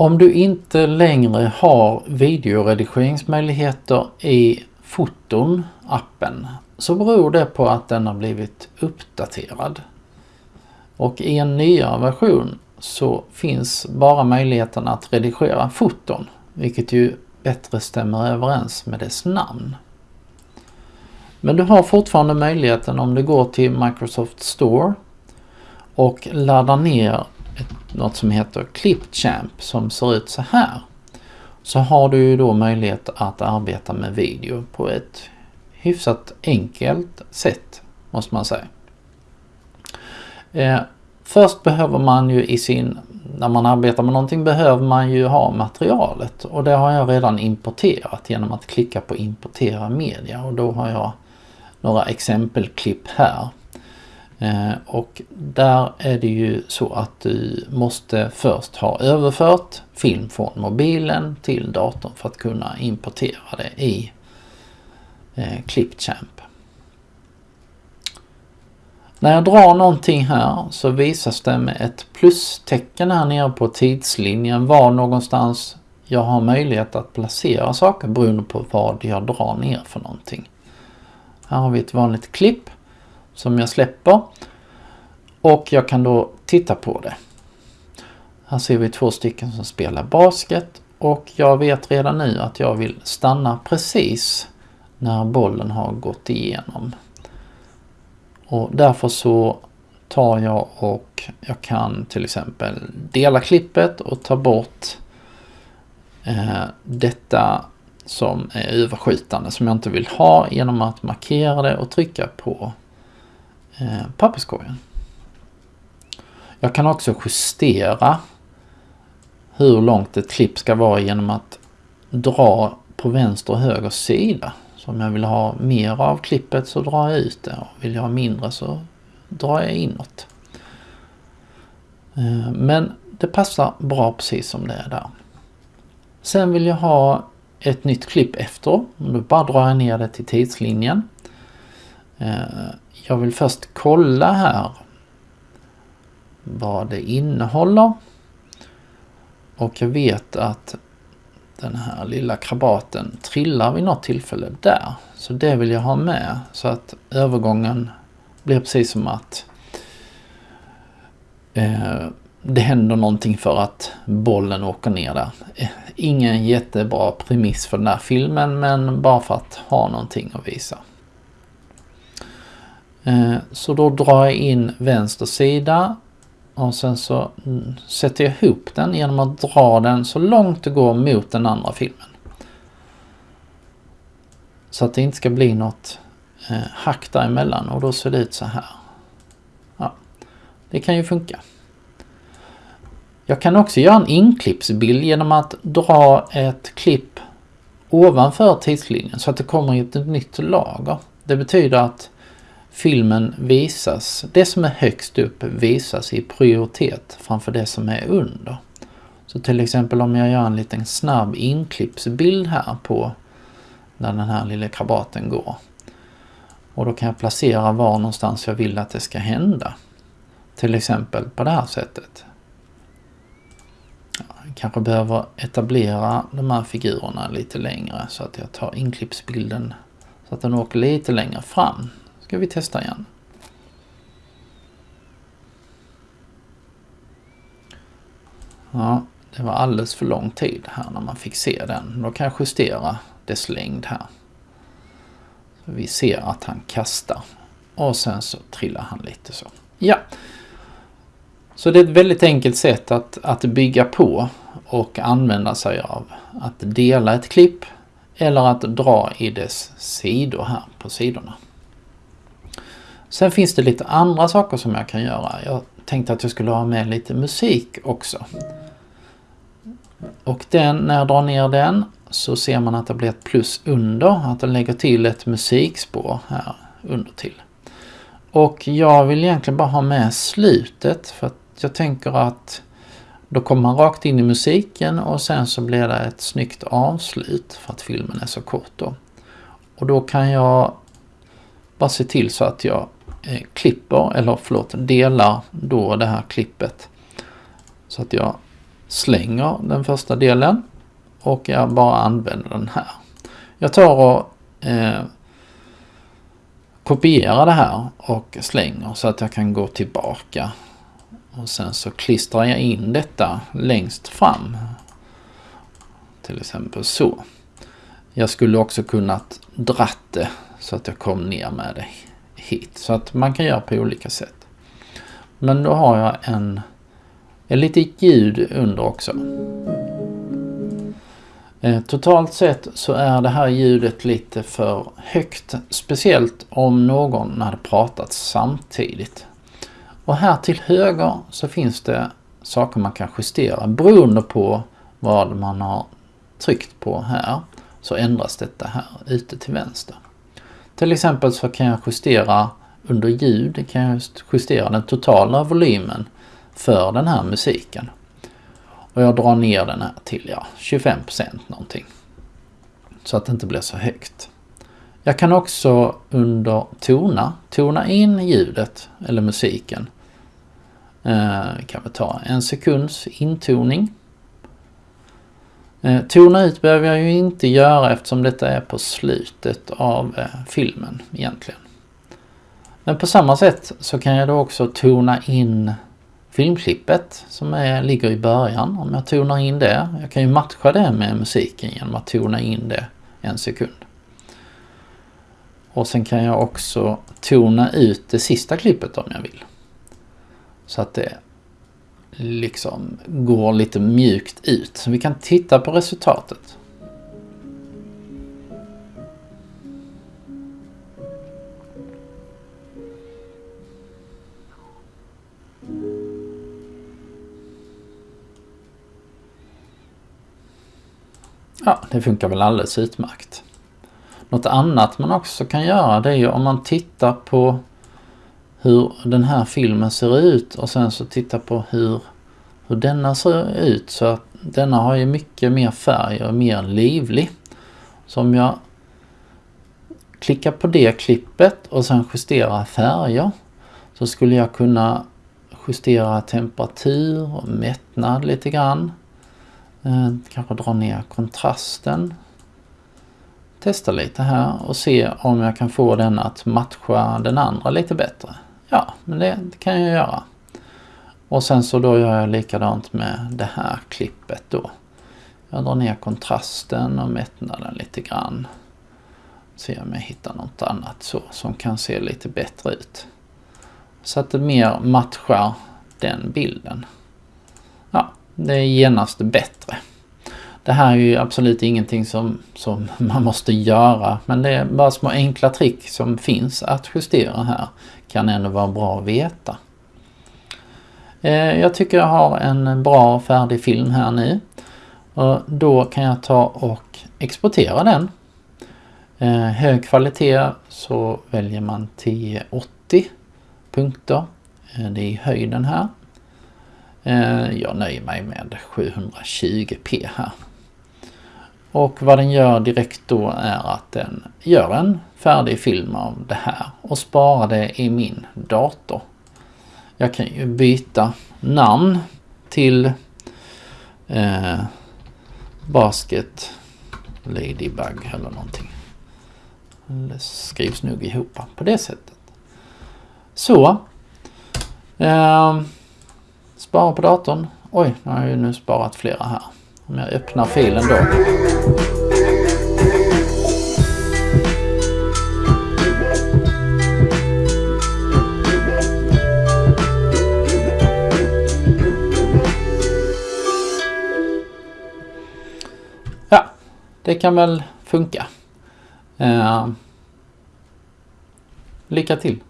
Om du inte längre har videoredigeringsmöjligheter i Foton-appen så beror det på att den har blivit uppdaterad. Och i en nyare version så finns bara möjligheten att redigera foton, vilket ju bättre stämmer överens med dess namn. Men du har fortfarande möjligheten om du går till Microsoft Store och laddar ner ett, något som heter Clipchamp som ser ut så här. Så har du ju då möjlighet att arbeta med video på ett hyfsat enkelt sätt måste man säga. Eh, först behöver man ju i sin, när man arbetar med någonting behöver man ju ha materialet och det har jag redan importerat genom att klicka på importera media och då har jag några exempelklipp här. Eh, och där är det ju så att du måste först ha överfört film från mobilen till datorn för att kunna importera det i eh, Clipchamp. När jag drar någonting här så visas det med ett plustecken här nere på tidslinjen var någonstans jag har möjlighet att placera saker beroende på vad jag drar ner för någonting. Här har vi ett vanligt klipp som jag släpper och jag kan då titta på det. Här ser vi två stycken som spelar basket och jag vet redan nu att jag vill stanna precis när bollen har gått igenom. Och därför så tar jag och jag kan till exempel dela klippet och ta bort eh, detta som är överskjutande som jag inte vill ha genom att markera det och trycka på eh, papperskorgen. Jag kan också justera hur långt ett klipp ska vara genom att dra på vänster och höger sida. Så om jag vill ha mer av klippet så drar jag ut det och vill jag ha mindre så drar jag inåt. Eh, men det passar bra precis som det är där. Sen vill jag ha ett nytt klipp efter. Då bara drar jag ner det till tidslinjen. Eh, jag vill först kolla här vad det innehåller. Och jag vet att den här lilla krabaten trillar vid något tillfälle där. Så det vill jag ha med så att övergången blir precis som att eh, det händer någonting för att bollen åker ner där. Eh, ingen jättebra premiss för den här filmen men bara för att ha någonting att visa. Eh, så då drar jag in vänster sida och sen så mm, sätter jag ihop den genom att dra den så långt det går mot den andra filmen. Så att det inte ska bli något eh, hack däremellan och då ser det ut så här. Ja, det kan ju funka. Jag kan också göra en inklippsbild genom att dra ett klipp ovanför tidslinjen så att det kommer i ett nytt lager. Det betyder att filmen visas, det som är högst upp visas i prioritet framför det som är under. Så till exempel om jag gör en liten snabb inklippsbild här på när den här lilla krabaten går. Och då kan jag placera var någonstans jag vill att det ska hända. Till exempel på det här sättet. Jag kanske behöver etablera de här figurerna lite längre så att jag tar inklippsbilden så att den åker lite längre fram ska vi testa igen. Ja, det var alldeles för lång tid här när man fick se den. Då kan jag justera dess längd här. Så vi ser att han kastar. Och sen så trillar han lite så. Ja. Så det är ett väldigt enkelt sätt att, att bygga på och använda sig av. Att dela ett klipp eller att dra i dess sidor här på sidorna. Sen finns det lite andra saker som jag kan göra. Jag tänkte att jag skulle ha med lite musik också. Och den, när jag drar ner den så ser man att det blir ett plus under, att den lägger till ett musikspår här under till. Och jag vill egentligen bara ha med slutet för att jag tänker att då kommer man rakt in i musiken och sen så blir det ett snyggt avslut för att filmen är så kort då. Och då kan jag bara se till så att jag Eh, klipper, eller förlåt, delar då det här klippet. Så att jag slänger den första delen och jag bara använder den här. Jag tar och eh, kopierar det här och slänger så att jag kan gå tillbaka. Och sen så klistrar jag in detta längst fram. Till exempel så. Jag skulle också kunnat dratt det så att jag kom ner med det hit. Så att man kan göra på olika sätt. Men då har jag en, en lite ljud under också. Eh, totalt sett så är det här ljudet lite för högt. Speciellt om någon hade pratat samtidigt. Och här till höger så finns det saker man kan justera beroende på vad man har tryckt på här. Så ändras detta här ute till vänster. Till exempel så kan jag justera under ljud kan jag justera den totala volymen för den här musiken. Och jag drar ner den här till ja, 25% någonting. Så att det inte blir så högt. Jag kan också under tona, tona in ljudet eller musiken. Eh, kan vi ta en sekunds intoning. Eh, tona ut behöver jag ju inte göra eftersom detta är på slutet av eh, filmen egentligen. Men på samma sätt så kan jag då också tona in filmklippet som är, ligger i början. Om jag tonar in det, jag kan ju matcha det med musiken genom att tona in det en sekund. Och sen kan jag också tona ut det sista klippet om jag vill. Så att det liksom går lite mjukt ut. Så vi kan titta på resultatet. Ja, det funkar väl alldeles utmärkt. Något annat man också kan göra det är ju om man tittar på hur den här filmen ser ut och sen så titta på hur, hur denna ser ut. Så att denna har ju mycket mer färg och är mer livlig. Så om jag klickar på det klippet och sen justerar färger så skulle jag kunna justera temperatur och mättnad lite grann. Eh, kanske dra ner kontrasten. Testa lite här och se om jag kan få den att matcha den andra lite bättre. Ja, men det, det kan jag göra. Och sen så då gör jag likadant med det här klippet då. Jag drar ner kontrasten och mättnaden lite grann. Se om jag hittar något annat så som kan se lite bättre ut. Så att det mer matchar den bilden. Ja, det är genast bättre. Det här är ju absolut ingenting som, som man måste göra men det är bara små enkla trick som finns att justera här. Kan ändå vara bra att veta. Eh, jag tycker jag har en bra färdig film här nu. Och då kan jag ta och exportera den. Eh, hög kvalitet så väljer man 1080 punkter. Eh, det är i höjden här. Eh, jag nöjer mig med 720p här. Och vad den gör direkt då är att den gör en färdig film av det här och sparar det i min dator. Jag kan ju byta namn till eh, Basket Ladybug eller någonting. Det skrivs nog ihop på det sättet. Så. Eh, spara på datorn. Oj, nu har jag ju nu sparat flera här. Om jag öppnar filen då. Det kan väl funka. Eh, lycka till!